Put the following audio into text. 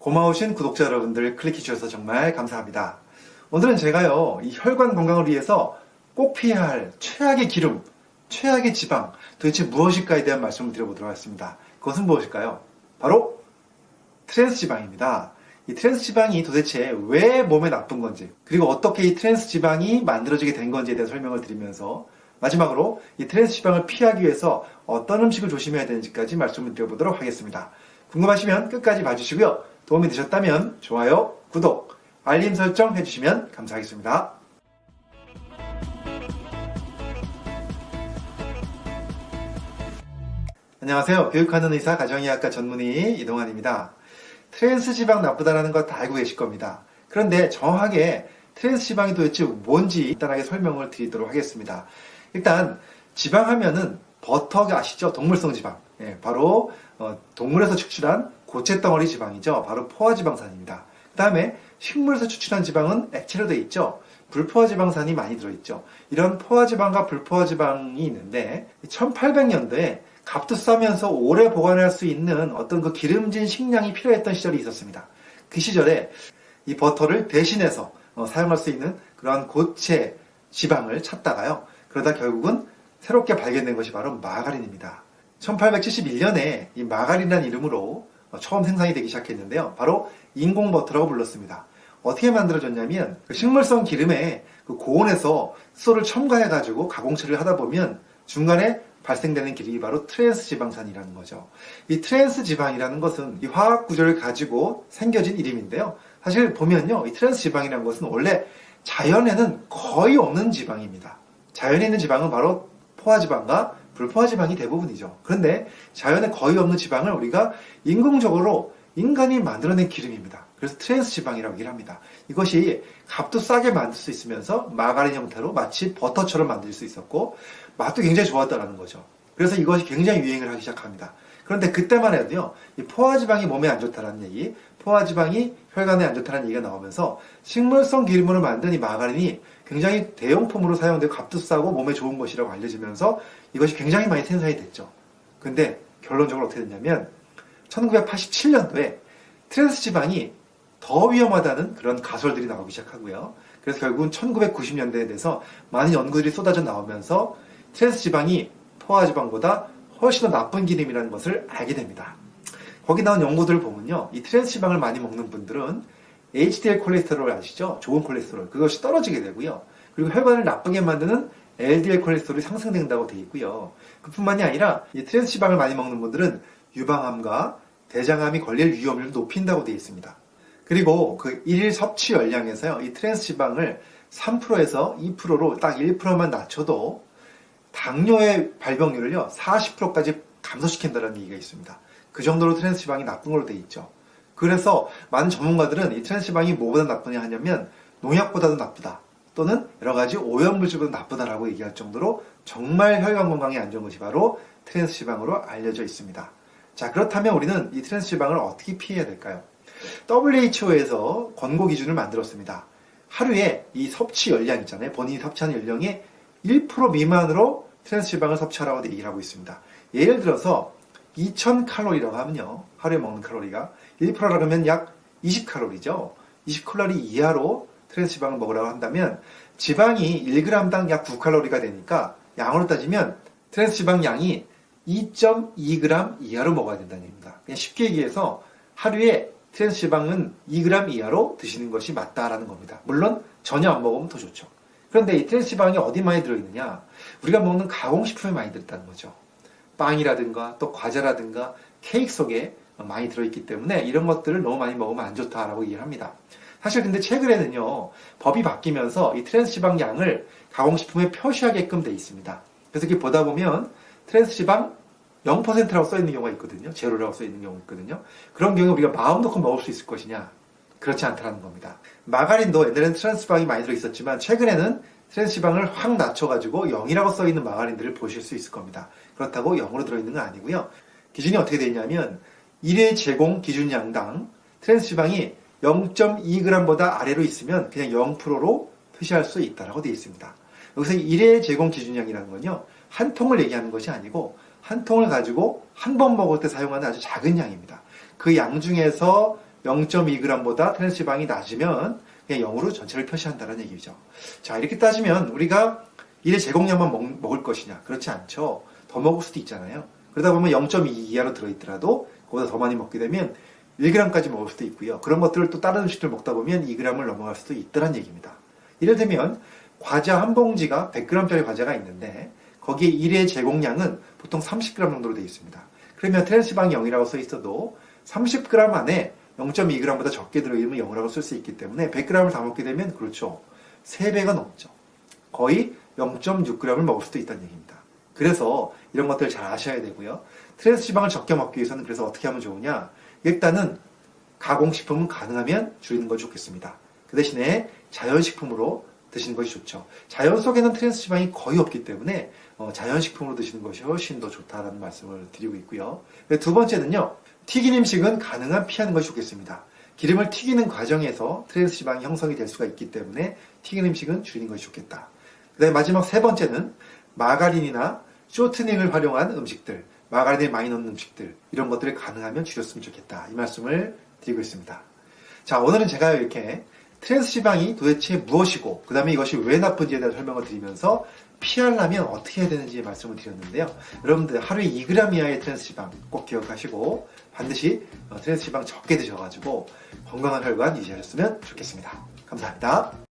고마우신 구독자 여러분들 클릭해 주셔서 정말 감사합니다. 오늘은 제가요, 이 혈관 건강을 위해서 꼭 피해야 할 최악의 기름, 최악의 지방, 도대체 무엇일까에 대한 말씀을 드려보도록 하겠습니다. 그것은 무엇일까요? 바로 트랜스 지방입니다. 이 트랜스 지방이 도대체 왜 몸에 나쁜 건지, 그리고 어떻게 이 트랜스 지방이 만들어지게 된 건지에 대한 설명을 드리면서 마지막으로 이 트랜스 지방을 피하기 위해서 어떤 음식을 조심해야 되는지까지 말씀을 드려보도록 하겠습니다. 궁금하시면 끝까지 봐주시고요. 도움이 되셨다면 좋아요, 구독, 알림 설정 해주시면 감사하겠습니다. 안녕하세요. 교육하는 의사 가정의학과 전문의 이동환입니다. 트랜스 지방 나쁘다라는 거 다 알고 계실 겁니다. 그런데 정확하게 트랜스 지방이 도대체 뭔지 간단하게 설명을 드리도록 하겠습니다. 일단 지방 하면은 버터가 아시죠? 동물성 지방. 예, 바로 어, 동물에서 추출한 고체 덩어리 지방이죠. 바로 포화 지방산입니다. 그 다음에 식물에서 추출한 지방은 액체로 되어 있죠. 불포화 지방산이 많이 들어있죠. 이런 포화 지방과 불포화 지방이 있는데 1800년도에 값도 싸면서 오래 보관할 수 있는 어떤 그 기름진 식량이 필요했던 시절이 있었습니다. 그 시절에 이 버터를 대신해서 어, 사용할 수 있는 그러한 고체 지방을 찾다가요. 그러다 결국은 새롭게 발견된 것이 바로 마가린입니다. 1871년에 이 마가린이라는 이름으로 처음 생산이 되기 시작했는데요. 바로 인공버터라고 불렀습니다. 어떻게 만들어졌냐면 그 식물성 기름에 그 고온에서 수소를 첨가해가지고 가공 처리를 하다 보면 중간에 발생되는 기름이 바로 트랜스 지방산이라는 거죠. 이 트랜스 지방이라는 것은 이 화학 구조를 가지고 생겨진 이름인데요. 사실 보면요. 이 트랜스 지방이라는 것은 원래 자연에는 거의 없는 지방입니다. 자연에 있는 지방은 바로 포화지방과 불포화 지방이 대부분이죠. 그런데 자연에 거의 없는 지방을 우리가 인공적으로 인간이 만들어낸 기름입니다. 그래서 트랜스 지방이라고 얘기를 합니다. 이것이 값도 싸게 만들 수 있으면서 마가린 형태로 마치 버터처럼 만들 수 있었고 맛도 굉장히 좋았다는 거죠. 그래서 이것이 굉장히 유행을 하기 시작합니다. 그런데 그때만 해도요, 이 포화지방이 몸에 안 좋다는 얘기, 포화지방이 혈관에 안 좋다는 얘기가 나오면서 식물성 기름으로 만든 이 마가린이 굉장히 대용품으로 사용되고 값도 싸고 몸에 좋은 것이라고 알려지면서 이것이 굉장히 많이 생산이 됐죠. 근데 결론적으로 어떻게 됐냐면 1987년도에 트랜스 지방이 더 위험하다는 그런 가설들이 나오기 시작하고요. 그래서 결국은 1990년대에 대해서 많은 연구들이 쏟아져 나오면서 트랜스 지방이 포화 지방보다 훨씬 더 나쁜 기름이라는 것을 알게 됩니다. 거기 나온 연구들을 보면요. 이 트랜스 지방을 많이 먹는 분들은 HDL 콜레스테롤 아시죠? 좋은 콜레스테롤. 그것이 떨어지게 되고요. 그리고 혈관을 나쁘게 만드는 LDL 콜레스테롤이 상승된다고 되어 있고요. 그뿐만이 아니라 이 트랜스 지방을 많이 먹는 분들은 유방암과 대장암이 걸릴 위험을 높인다고 되어 있습니다. 그리고 그 일일 섭취 열량에서요. 이 트랜스 지방을 3%에서 2%로 딱 1%만 낮춰도 당뇨의 발병률을요. 40%까지 감소시킨다는 얘기가 있습니다. 그 정도로 트랜스 지방이 나쁜 걸로 되어 있죠. 그래서 많은 전문가들은 이 트랜스 지방이 뭐보다 나쁘냐 하냐면 농약보다도 나쁘다. 또는 여러 가지 오염물질보다 나쁘다라고 얘기할 정도로 정말 혈관 건강에 안 좋은 것이 바로 트랜스 지방으로 알려져 있습니다. 자 그렇다면 우리는 이 트랜스 지방을 어떻게 피해야 될까요? WHO에서 권고 기준을 만들었습니다. 하루에 이 섭취 열량 있잖아요. 본인이 섭취하는 열량의 1% 미만으로 트랜스 지방을 섭취하라고 얘기를 하고 있습니다. 예를 들어서 2000칼로리라고 하면요. 하루에 먹는 칼로리의 1%라고 하면 약 20칼로리죠. 20칼로리 이하로 트랜스 지방을 먹으라고 한다면 지방이 1g당 약 9칼로리가 되니까 양으로 따지면 트랜스 지방 양이 2.2g 이하로 먹어야 된다는 얘기입니다. 그냥 쉽게 얘기해서 하루에 트랜스 지방은 2g 이하로 드시는 것이 맞다라는 겁니다. 물론 전혀 안 먹으면 더 좋죠. 그런데 이 트랜스 지방이 어디 많이 들어있느냐? 우리가 먹는 가공식품에 많이 들었다는 거죠. 빵이라든가 또 과자라든가 케이크 속에 많이 들어있기 때문에 이런 것들을 너무 많이 먹으면 안 좋다라고 얘기를 합니다. 사실 근데 최근에는요 법이 바뀌면서 이 트랜스 지방 양을 가공식품에 표시하게끔 돼 있습니다. 그래서 이렇게 보다 보면 트랜스 지방 0%라고 써 있는 경우가 있거든요. 제로라고 써 있는 경우가 있거든요. 그런 경우에 우리가 마음 놓고 먹을 수 있을 것이냐? 그렇지 않다는 겁니다. 마가린도 옛날에는 트랜스 지방이 많이 들어있었지만 최근에는 트랜스 지방을 확 낮춰가지고 0이라고 써 있는 마가린들을 보실 수 있을 겁니다. 그렇다고 0으로 들어있는 건 아니고요. 기준이 어떻게 되냐면 1회 제공 기준 양당 트랜스 지방이 0.2g보다 아래로 있으면 그냥 0%로 표시할 수 있다라고 되어 있습니다. 여기서 1회 제공 기준량이라는 건요. 한 통을 얘기하는 것이 아니고 한 통을 가지고 한 번 먹을 때 사용하는 아주 작은 양입니다. 그 양 중에서 0.2g보다 트랜스 지방이 낮으면 그냥 0으로 전체를 표시한다는 얘기죠. 자, 이렇게 따지면 우리가 1회 제공량만 먹, 먹을 것이냐? 그렇지 않죠. 더 먹을 수도 있잖아요. 그러다 보면 0.2 이하로 들어있더라도 그보다 더 많이 먹게 되면 1g까지 먹을 수도 있고요. 그런 것들을 또 다른 음식들 먹다 보면 2g을 넘어갈 수도 있다는 얘기입니다. 예를 들면 과자 한 봉지가 100g짜리 과자가 있는데 거기에 1회 제공량은 보통 30g 정도로 되어 있습니다. 그러면 트랜스지방이 0이라고 써 있어도 30g 안에 0.2g보다 적게 들어있으면 0이라고 쓸 수 있기 때문에 100g을 다 먹게 되면 그렇죠. 3배가 넘죠. 거의 0.6g을 먹을 수도 있다는 얘기입니다. 그래서 이런 것들을 잘 아셔야 되고요. 트랜스 지방을 적게 먹기 위해서는 그래서 어떻게 하면 좋으냐? 일단은 가공식품은 가능하면 줄이는 것이 좋겠습니다. 그 대신에 자연식품으로 드시는 것이 좋죠. 자연 속에는 트랜스 지방이 거의 없기 때문에 어, 자연식품으로 드시는 것이 훨씬 더 좋다라는 말씀을 드리고 있고요. 두 번째는요. 튀긴 음식은 가능한 피하는 것이 좋겠습니다. 기름을 튀기는 과정에서 트랜스 지방이 형성이 될 수가 있기 때문에 튀긴 음식은 줄이는 것이 좋겠다. 그 다음에 마지막 세 번째는 마가린이나 쇼트닝을 활용한 음식들, 마가린을 많이 넣는 음식들 이런 것들을 가능하면 줄였으면 좋겠다. 이 말씀을 드리고 있습니다. 자 오늘은 제가 이렇게 트랜스 지방이 도대체 무엇이고 그 다음에 이것이 왜 나쁜지에 대한 설명을 드리면서 피하려면 어떻게 해야 되는지 말씀을 드렸는데요. 여러분들 하루에 2g 이하의 트랜스 지방 꼭 기억하시고 반드시 어, 트랜스 지방 적게 드셔가지고 건강한 혈관 유지하셨으면 좋겠습니다. 감사합니다.